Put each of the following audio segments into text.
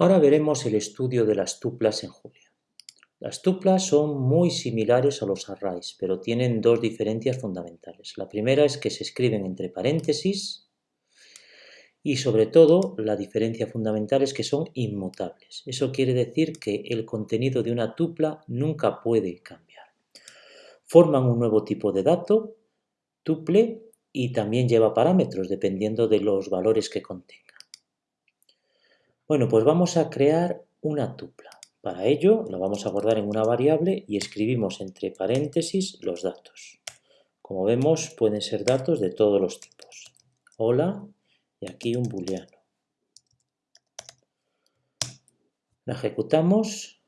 Ahora veremos el estudio de las tuplas en Julia. Las tuplas son muy similares a los arrays, pero tienen dos diferencias fundamentales. La primera es que se escriben entre paréntesis y sobre todo la diferencia fundamental es que son inmutables. Eso quiere decir que el contenido de una tupla nunca puede cambiar. Forman un nuevo tipo de dato, tuple, y también lleva parámetros dependiendo de los valores que contenga. Bueno, pues vamos a crear una tupla. Para ello la vamos a guardar en una variable y escribimos entre paréntesis los datos. Como vemos pueden ser datos de todos los tipos. Hola y aquí un booleano. La ejecutamos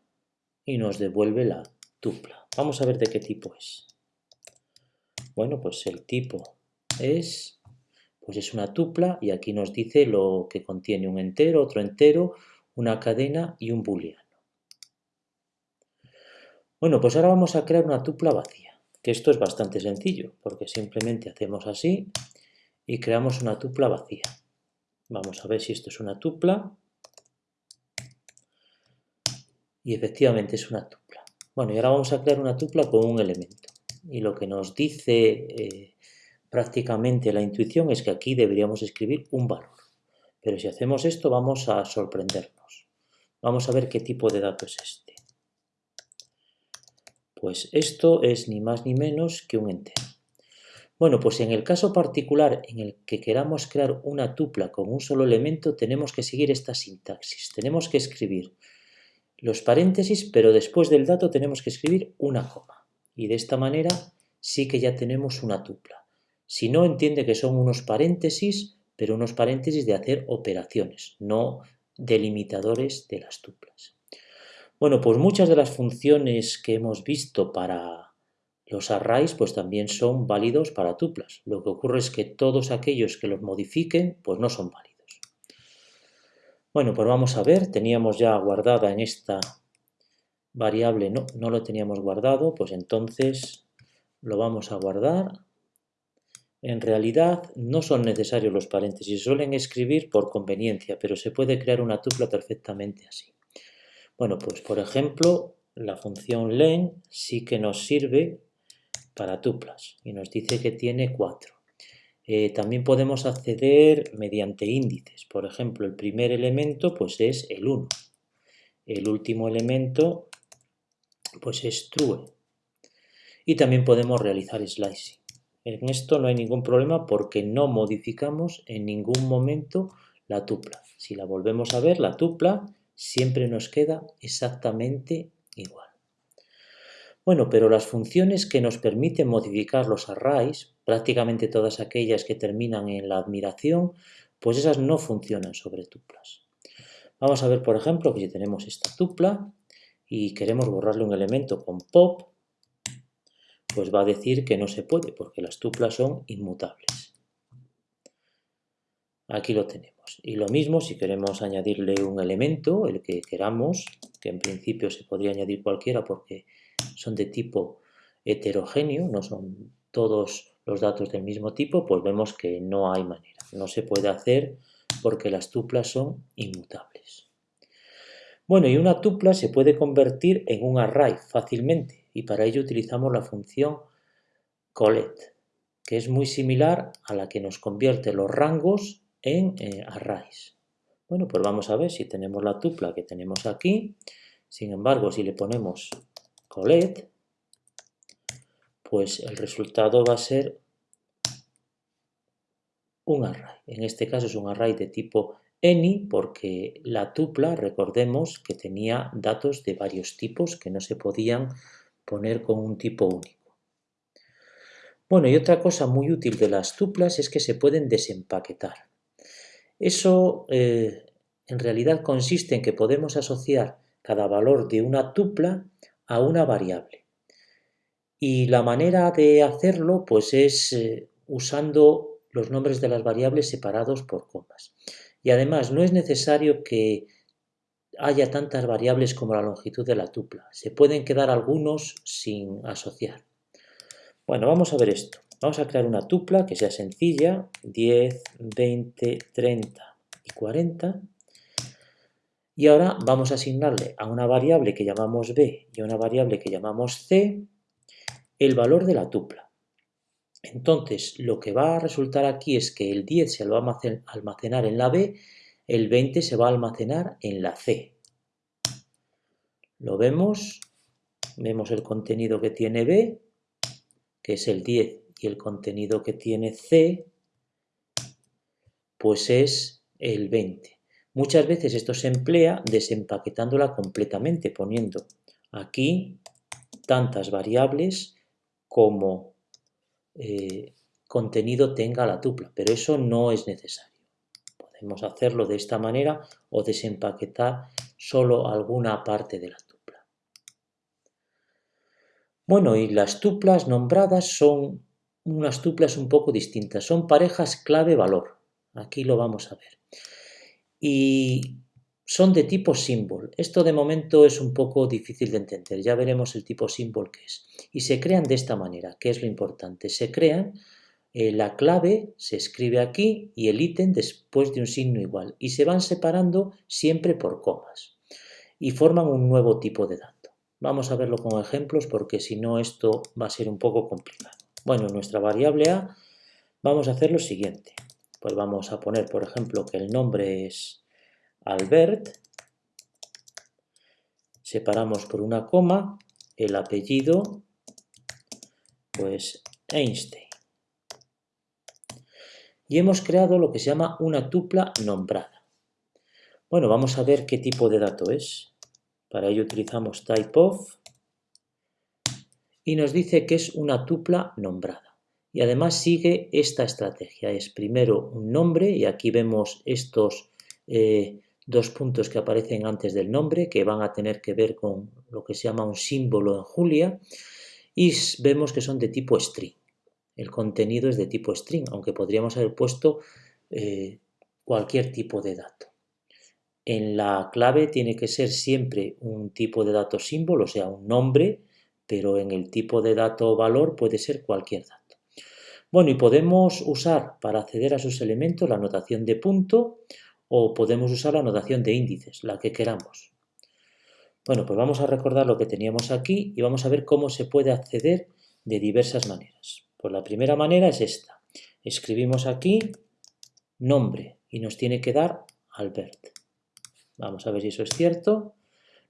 y nos devuelve la tupla. Vamos a ver de qué tipo es. Bueno, pues el tipo es pues es una tupla y aquí nos dice lo que contiene un entero, otro entero, una cadena y un booleano. Bueno, pues ahora vamos a crear una tupla vacía, que esto es bastante sencillo, porque simplemente hacemos así y creamos una tupla vacía. Vamos a ver si esto es una tupla. Y efectivamente es una tupla. Bueno, y ahora vamos a crear una tupla con un elemento. Y lo que nos dice eh, prácticamente la intuición es que aquí deberíamos escribir un valor. Pero si hacemos esto vamos a sorprendernos. Vamos a ver qué tipo de dato es este. Pues esto es ni más ni menos que un entero. Bueno, pues en el caso particular en el que queramos crear una tupla con un solo elemento, tenemos que seguir esta sintaxis. Tenemos que escribir los paréntesis, pero después del dato tenemos que escribir una coma. Y de esta manera sí que ya tenemos una tupla. Si no, entiende que son unos paréntesis, pero unos paréntesis de hacer operaciones, no delimitadores de las tuplas. Bueno, pues muchas de las funciones que hemos visto para los arrays, pues también son válidos para tuplas. Lo que ocurre es que todos aquellos que los modifiquen, pues no son válidos. Bueno, pues vamos a ver, teníamos ya guardada en esta variable, no, no lo teníamos guardado, pues entonces lo vamos a guardar en realidad no son necesarios los paréntesis, suelen escribir por conveniencia, pero se puede crear una tupla perfectamente así. Bueno, pues por ejemplo, la función len sí que nos sirve para tuplas y nos dice que tiene cuatro. Eh, también podemos acceder mediante índices. Por ejemplo, el primer elemento pues es el 1. El último elemento pues es true. Y también podemos realizar slicing. En esto no hay ningún problema porque no modificamos en ningún momento la tupla. Si la volvemos a ver, la tupla siempre nos queda exactamente igual. Bueno, pero las funciones que nos permiten modificar los arrays, prácticamente todas aquellas que terminan en la admiración, pues esas no funcionan sobre tuplas. Vamos a ver, por ejemplo, que si tenemos esta tupla y queremos borrarle un elemento con pop, pues va a decir que no se puede porque las tuplas son inmutables. Aquí lo tenemos. Y lo mismo si queremos añadirle un elemento, el que queramos, que en principio se podría añadir cualquiera porque son de tipo heterogéneo, no son todos los datos del mismo tipo, pues vemos que no hay manera. No se puede hacer porque las tuplas son inmutables. Bueno, y una tupla se puede convertir en un array fácilmente y para ello utilizamos la función collect, que es muy similar a la que nos convierte los rangos en eh, arrays. Bueno, pues vamos a ver si tenemos la tupla que tenemos aquí. Sin embargo, si le ponemos collect, pues el resultado va a ser un array. En este caso es un array de tipo any porque la tupla, recordemos que tenía datos de varios tipos que no se podían poner con un tipo único. Bueno, y otra cosa muy útil de las tuplas es que se pueden desempaquetar. Eso eh, en realidad consiste en que podemos asociar cada valor de una tupla a una variable. Y la manera de hacerlo pues es eh, usando los nombres de las variables separados por comas. Y además no es necesario que haya tantas variables como la longitud de la tupla. Se pueden quedar algunos sin asociar. Bueno, vamos a ver esto. Vamos a crear una tupla que sea sencilla, 10, 20, 30 y 40. Y ahora vamos a asignarle a una variable que llamamos b y a una variable que llamamos c el valor de la tupla. Entonces, lo que va a resultar aquí es que el 10 se lo va a almacenar en la b, el 20 se va a almacenar en la c. Lo vemos, vemos el contenido que tiene b, que es el 10, y el contenido que tiene c, pues es el 20. Muchas veces esto se emplea desempaquetándola completamente, poniendo aquí tantas variables como eh, contenido tenga la tupla, pero eso no es necesario. Podemos hacerlo de esta manera o desempaquetar solo alguna parte de la tupla. Bueno, y las tuplas nombradas son unas tuplas un poco distintas, son parejas clave-valor. Aquí lo vamos a ver y son de tipo symbol. Esto de momento es un poco difícil de entender, ya veremos el tipo symbol que es. Y se crean de esta manera, que es lo importante. Se crean, eh, la clave se escribe aquí y el ítem después de un signo igual. Y se van separando siempre por comas. Y forman un nuevo tipo de dato. Vamos a verlo con ejemplos porque si no esto va a ser un poco complicado. Bueno, nuestra variable a vamos a hacer lo siguiente pues vamos a poner, por ejemplo, que el nombre es Albert, separamos por una coma, el apellido, pues Einstein. Y hemos creado lo que se llama una tupla nombrada. Bueno, vamos a ver qué tipo de dato es. Para ello utilizamos typeof y nos dice que es una tupla nombrada. Y además sigue esta estrategia. Es primero un nombre y aquí vemos estos eh, dos puntos que aparecen antes del nombre que van a tener que ver con lo que se llama un símbolo en Julia y vemos que son de tipo string. El contenido es de tipo string, aunque podríamos haber puesto eh, cualquier tipo de dato. En la clave tiene que ser siempre un tipo de dato símbolo, o sea, un nombre, pero en el tipo de dato valor puede ser cualquier dato. Bueno, y podemos usar para acceder a sus elementos la notación de punto o podemos usar la notación de índices, la que queramos. Bueno, pues vamos a recordar lo que teníamos aquí y vamos a ver cómo se puede acceder de diversas maneras. Pues la primera manera es esta. Escribimos aquí nombre y nos tiene que dar Albert. Vamos a ver si eso es cierto.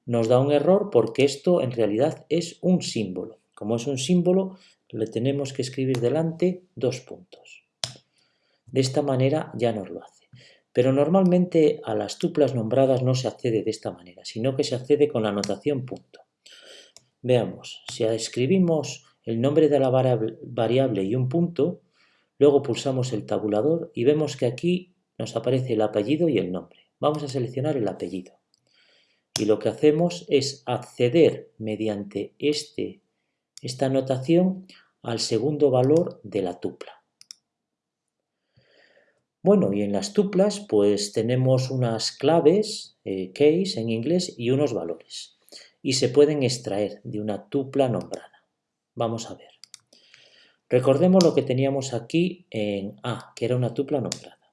Nos da un error porque esto en realidad es un símbolo. Como es un símbolo, le tenemos que escribir delante dos puntos. De esta manera ya nos lo hace. Pero normalmente a las tuplas nombradas no se accede de esta manera, sino que se accede con la notación punto. Veamos, si escribimos el nombre de la variable y un punto, luego pulsamos el tabulador y vemos que aquí nos aparece el apellido y el nombre. Vamos a seleccionar el apellido. Y lo que hacemos es acceder mediante este esta notación al segundo valor de la tupla. Bueno, y en las tuplas pues tenemos unas claves, eh, case en inglés, y unos valores. Y se pueden extraer de una tupla nombrada. Vamos a ver. Recordemos lo que teníamos aquí en A, que era una tupla nombrada.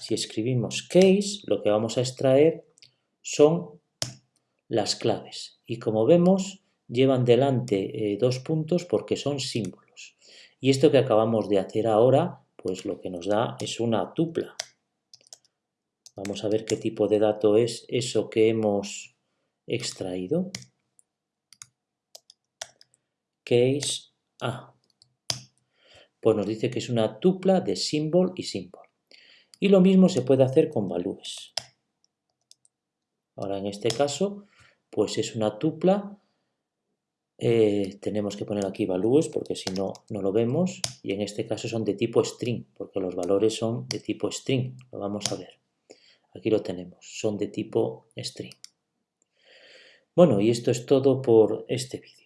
Si escribimos case, lo que vamos a extraer son las claves. Y como vemos, llevan delante eh, dos puntos porque son símbolos. Y esto que acabamos de hacer ahora, pues lo que nos da es una tupla. Vamos a ver qué tipo de dato es eso que hemos extraído. Case A. Pues nos dice que es una tupla de symbol y symbol. Y lo mismo se puede hacer con values. Ahora en este caso, pues es una tupla eh, tenemos que poner aquí values porque si no, no lo vemos. Y en este caso son de tipo string, porque los valores son de tipo string. Lo vamos a ver. Aquí lo tenemos, son de tipo string. Bueno, y esto es todo por este vídeo.